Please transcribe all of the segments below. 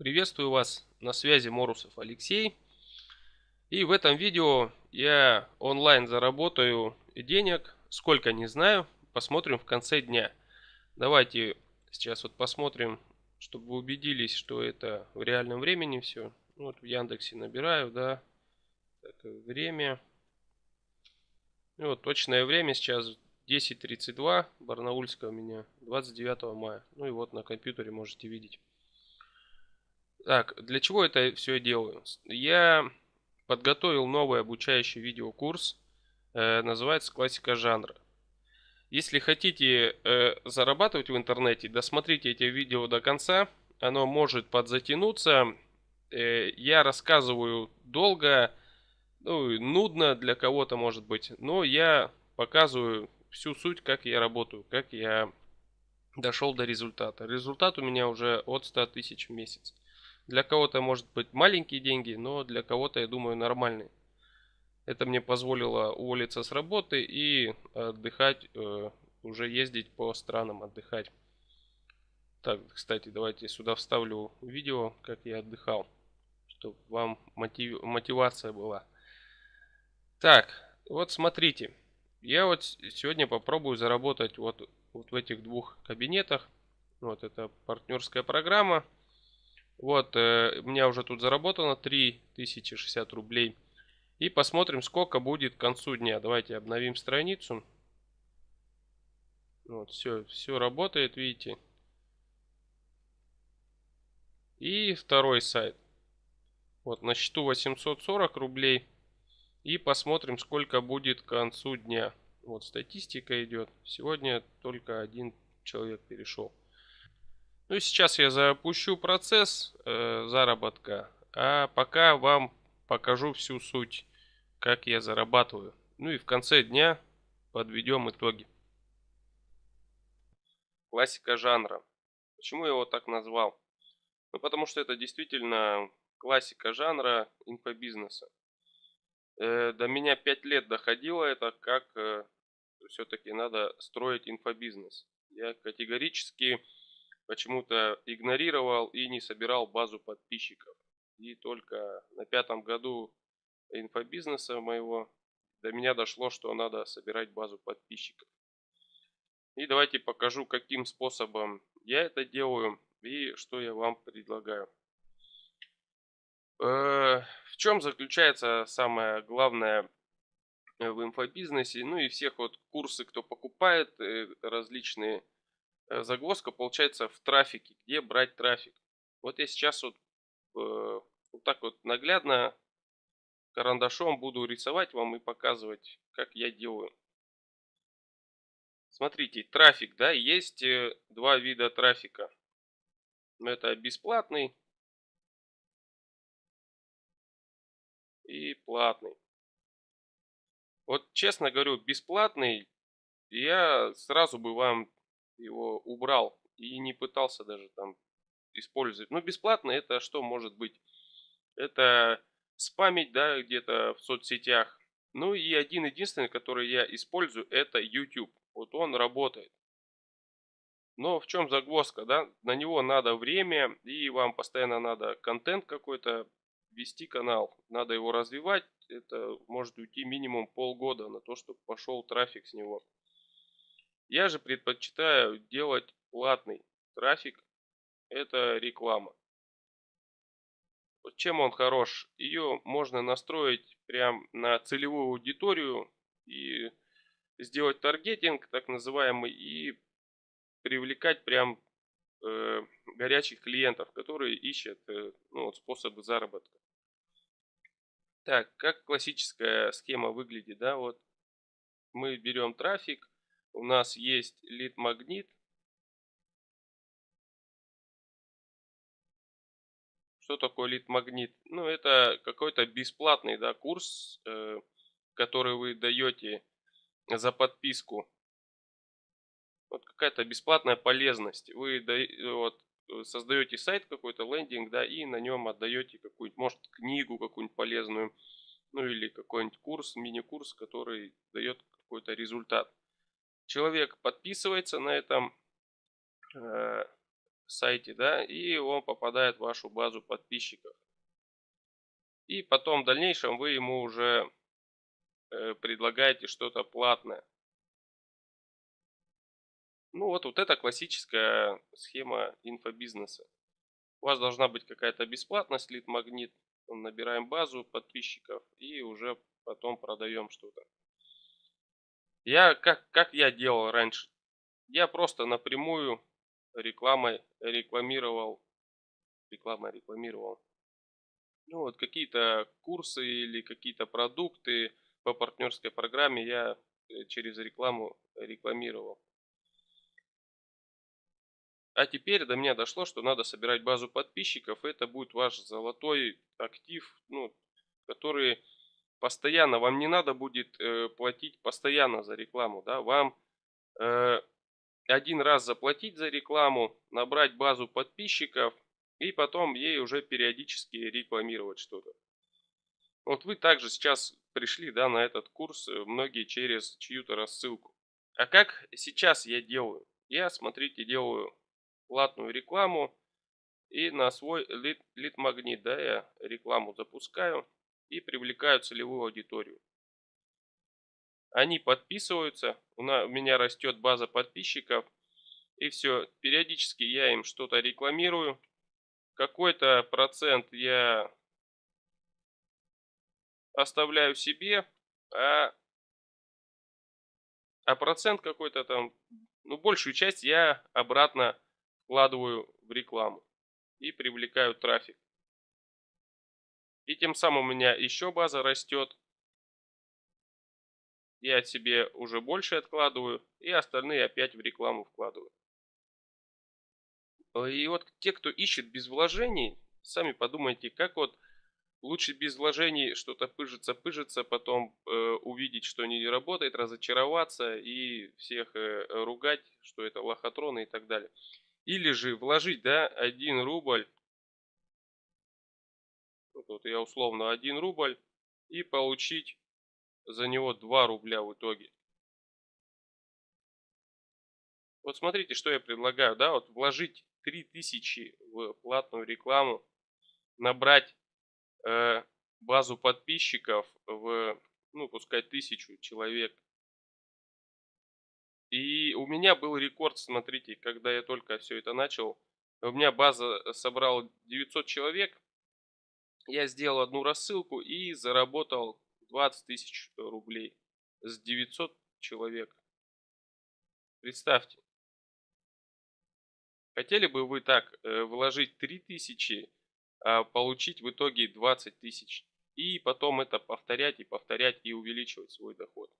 Приветствую вас на связи Морусов Алексей. И в этом видео я онлайн заработаю денег, сколько не знаю, посмотрим в конце дня. Давайте сейчас вот посмотрим, чтобы вы убедились, что это в реальном времени все. Вот в Яндексе набираю, да, так, время. И вот точное время сейчас 10.32, Барнаульская у меня, 29 мая. Ну и вот на компьютере можете видеть. Так, для чего это все делаю? Я подготовил новый обучающий видеокурс, э, называется «Классика жанра». Если хотите э, зарабатывать в интернете, досмотрите эти видео до конца. Оно может подзатянуться. Э, я рассказываю долго, ну, нудно для кого-то может быть, но я показываю всю суть, как я работаю, как я дошел до результата. Результат у меня уже от 100 тысяч в месяц. Для кого-то может быть маленькие деньги, но для кого-то, я думаю, нормальные. Это мне позволило уволиться с работы и отдыхать, э, уже ездить по странам отдыхать. Так, кстати, давайте сюда вставлю видео, как я отдыхал, чтобы вам мотив, мотивация была. Так, вот смотрите. Я вот сегодня попробую заработать вот, вот в этих двух кабинетах. Вот это партнерская программа. Вот, э, у меня уже тут заработано 3060 рублей. И посмотрим, сколько будет к концу дня. Давайте обновим страницу. Вот, все, все работает, видите. И второй сайт. Вот, на счету 840 рублей. И посмотрим, сколько будет к концу дня. Вот, статистика идет. Сегодня только один человек перешел. Ну и сейчас я запущу процесс э, заработка, а пока вам покажу всю суть, как я зарабатываю. Ну и в конце дня подведем итоги. Классика жанра. Почему я его так назвал? Ну потому что это действительно классика жанра инфобизнеса. Э, до меня 5 лет доходило это, как э, все-таки надо строить инфобизнес. Я категорически почему-то игнорировал и не собирал базу подписчиков. И только на пятом году инфобизнеса моего до меня дошло, что надо собирать базу подписчиков. И давайте покажу, каким способом я это делаю и что я вам предлагаю. Э, в чем заключается самое главное в инфобизнесе? Ну и всех вот курсы, кто покупает э, различные загвоздка получается в трафике. Где брать трафик? Вот я сейчас вот, э, вот так вот наглядно карандашом буду рисовать вам и показывать, как я делаю. Смотрите, трафик, да, есть э, два вида трафика. Это бесплатный и платный. Вот честно говорю, бесплатный я сразу бы вам его убрал и не пытался даже там использовать. Ну, бесплатно это что может быть? Это спамить, да, где-то в соцсетях. Ну и один единственный, который я использую, это YouTube. Вот он работает. Но в чем загвоздка, да? На него надо время, и вам постоянно надо контент какой-то вести канал. Надо его развивать. Это может уйти минимум полгода на то, чтобы пошел трафик с него. Я же предпочитаю делать платный трафик. Это реклама. Вот чем он хорош? Ее можно настроить прям на целевую аудиторию и сделать таргетинг так называемый и привлекать прям э, горячих клиентов, которые ищут э, ну, вот способы заработка. Так, как классическая схема выглядит, да, вот мы берем трафик, у нас есть лид-магнит. Что такое лид-магнит? Ну, это какой-то бесплатный да, курс, э, который вы даете за подписку. Вот какая-то бесплатная полезность. Вы вот, создаете сайт какой-то, лендинг, да, и на нем отдаете какую-нибудь, может, книгу какую-нибудь полезную, ну или какой-нибудь курс, мини-курс, который дает какой-то результат человек подписывается на этом э, сайте, да, и он попадает в вашу базу подписчиков. И потом в дальнейшем вы ему уже э, предлагаете что-то платное. Ну вот, вот это классическая схема инфобизнеса. У вас должна быть какая-то бесплатность, лид-магнит. Набираем базу подписчиков и уже потом продаем что-то. Я, как, как я делал раньше? Я просто напрямую рекламой рекламировал, рекламой рекламировал, ну вот какие-то курсы или какие-то продукты по партнерской программе я э, через рекламу рекламировал. А теперь до меня дошло, что надо собирать базу подписчиков. Это будет ваш золотой актив, ну, который постоянно, вам не надо будет э, платить постоянно за рекламу. Да? Вам э, один раз заплатить за рекламу, набрать базу подписчиков и потом ей уже периодически рекламировать что-то. Вот вы также сейчас пришли да, на этот курс, э, многие через чью-то рассылку. А как сейчас я делаю? Я, смотрите, делаю платную рекламу и на свой лид, лид магнит, да, я рекламу запускаю и привлекаю целевую аудиторию. Они подписываются, у меня растет база подписчиков, и все, периодически я им что-то рекламирую, какой-то процент я оставляю себе, а, а процент какой-то там, ну большую часть я обратно вкладываю в рекламу и привлекаю трафик. И тем самым у меня еще база растет. Я себе уже больше откладываю и остальные опять в рекламу вкладываю. И вот те, кто ищет без вложений, сами подумайте, как вот лучше без вложений что-то пыжится, пыжится, потом э, увидеть, что не работает, разочароваться и всех э, ругать, что это лохотроны и так далее. Или же вложить, да, 1 рубль, вот я условно 1 рубль, и получить за него 2 рубля в итоге. Вот смотрите, что я предлагаю, да, вот вложить 3000 в платную рекламу, набрать э, базу подписчиков в, ну, пускай тысячу человек, и у меня был рекорд, смотрите, когда я только все это начал. У меня база собрал 900 человек. Я сделал одну рассылку и заработал 20 тысяч рублей с 900 человек. Представьте. Хотели бы вы так э, вложить 3000, а получить в итоге 20 тысяч. И потом это повторять и повторять и увеличивать свой доход.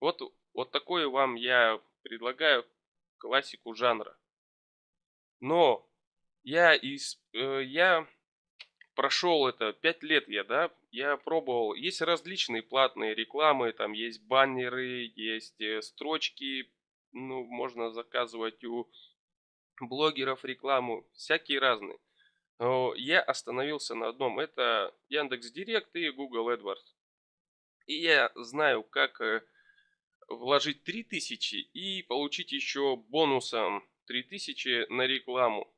Вот, вот такое вам я предлагаю классику жанра. Но я, из, э, я прошел это, 5 лет я, да, я пробовал, есть различные платные рекламы, там есть баннеры, есть э, строчки, ну, можно заказывать у блогеров рекламу, всякие разные. Но я остановился на одном, это Яндекс Директ и Google AdWords. И я знаю, как э, вложить 3000 и получить еще бонусом 3000 на рекламу.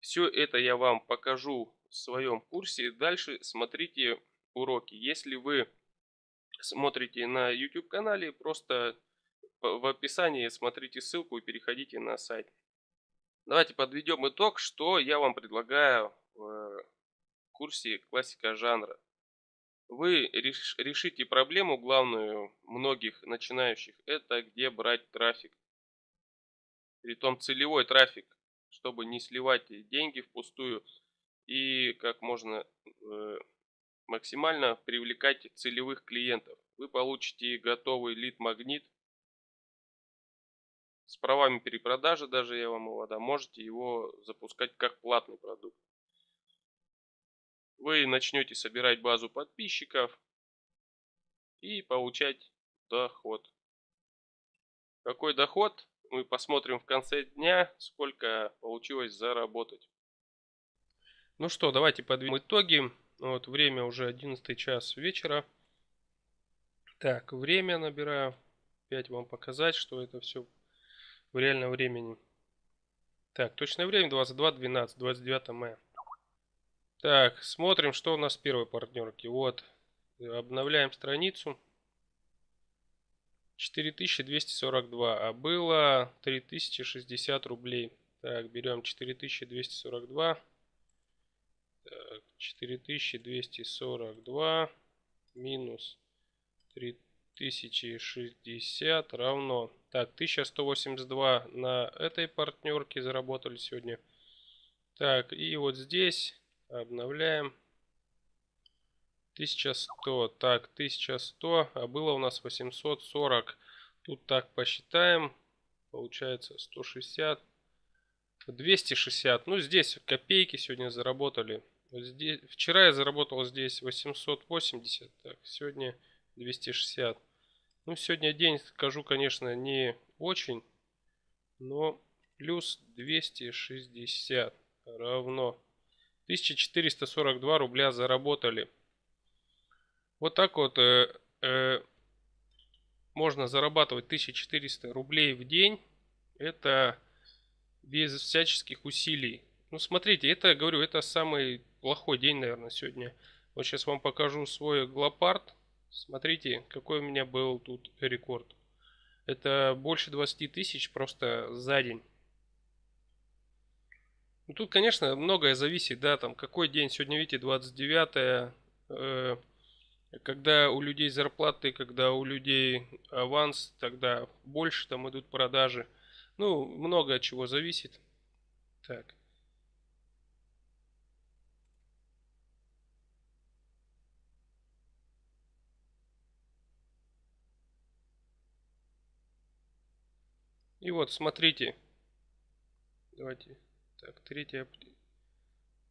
Все это я вам покажу своем курсе. Дальше смотрите уроки. Если вы смотрите на YouTube канале, просто в описании смотрите ссылку и переходите на сайт. Давайте подведем итог, что я вам предлагаю в курсе классика жанра вы решите проблему главную многих начинающих. Это где брать трафик. Притом целевой трафик, чтобы не сливать деньги впустую и как можно э, максимально привлекать целевых клиентов. Вы получите готовый лид-магнит с правами перепродажи, даже я вам его дам. Можете его запускать как платный продукт вы начнете собирать базу подписчиков и получать доход. Какой доход? Мы посмотрим в конце дня, сколько получилось заработать. Ну что, давайте подведем итоги. Вот время уже 11 час вечера. Так, время набираю. Опять вам показать, что это все в реальном времени. Так, точное время 22.12, 29 мая. Так, смотрим, что у нас в первой партнерке. Вот, обновляем страницу. 4242, а было 3060 рублей. Так, берем 4242. Так, 4242 минус 3060 равно. Так, 1182 на этой партнерке заработали сегодня. Так, и вот здесь обновляем. 1100. Так, 1100, а было у нас 840. Тут так посчитаем. Получается 160. 260. Ну, здесь копейки сегодня заработали. Здесь, вчера я заработал здесь 880. Так, сегодня 260. Ну, сегодня день, скажу, конечно, не очень. Но плюс 260 равно 1442 рубля заработали. Вот так вот э, э, можно зарабатывать 1400 рублей в день. Это без всяческих усилий. Ну, смотрите, это, говорю, это самый плохой день, наверное, сегодня. Вот сейчас вам покажу свой глопард. Смотрите, какой у меня был тут рекорд. Это больше 20 тысяч просто за день. Ну, тут, конечно, многое зависит, да, там, какой день. Сегодня, видите, 29 э, когда у людей зарплаты, когда у людей аванс, тогда больше там идут продажи. Ну, много от чего зависит. Так. И вот, смотрите. Давайте. Так, третья.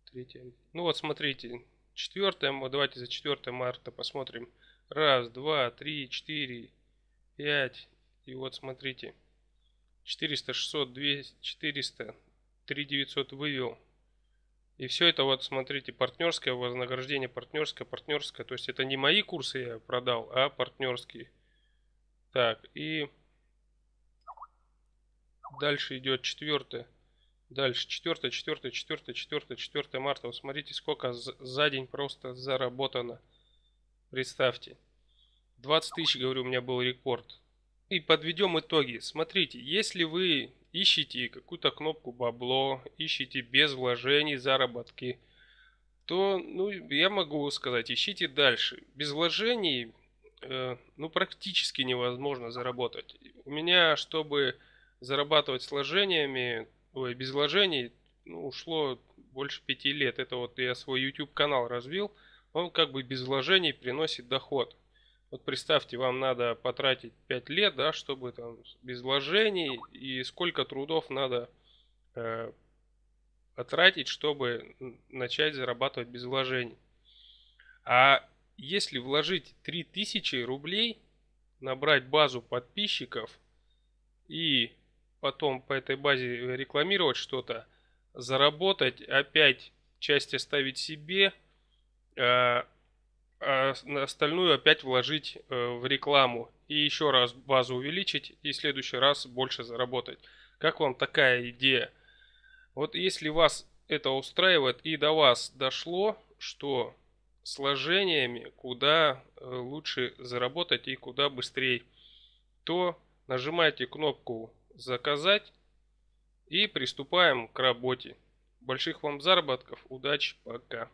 Третья. Ну вот, смотрите. 4, давайте за 4 марта посмотрим. Раз, два, три, четыре, пять. И вот смотрите. 400, 600, 200, 400, 3900 вывел. И все это вот, смотрите, партнерское вознаграждение, партнерское, партнерское. То есть это не мои курсы я продал, а партнерские. Так, и дальше идет четвертое. Дальше 4, 4, 4, 4, 4 марта. Вот смотрите, сколько за день просто заработано. Представьте. 20 тысяч, говорю, у меня был рекорд. И подведем итоги. Смотрите, если вы ищете какую-то кнопку бабло, ищете без вложений заработки, то, ну, я могу сказать, ищите дальше. Без вложений, э, ну, практически невозможно заработать. У меня, чтобы зарабатывать с вложениями, ой, без вложений ну, ушло больше пяти лет. Это вот я свой YouTube канал развил. Он как бы без вложений приносит доход. Вот представьте, вам надо потратить 5 лет, да, чтобы там без вложений и сколько трудов надо э, потратить, чтобы начать зарабатывать без вложений. А если вложить 3000 рублей, набрать базу подписчиков и потом по этой базе рекламировать что-то, заработать, опять часть оставить себе, а, а остальную опять вложить э, в рекламу и еще раз базу увеличить и в следующий раз больше заработать. Как вам такая идея? Вот если вас это устраивает и до вас дошло, что сложениями куда э, лучше заработать и куда быстрее, то нажимайте кнопку заказать и приступаем к работе. Больших вам заработков, удачи, пока.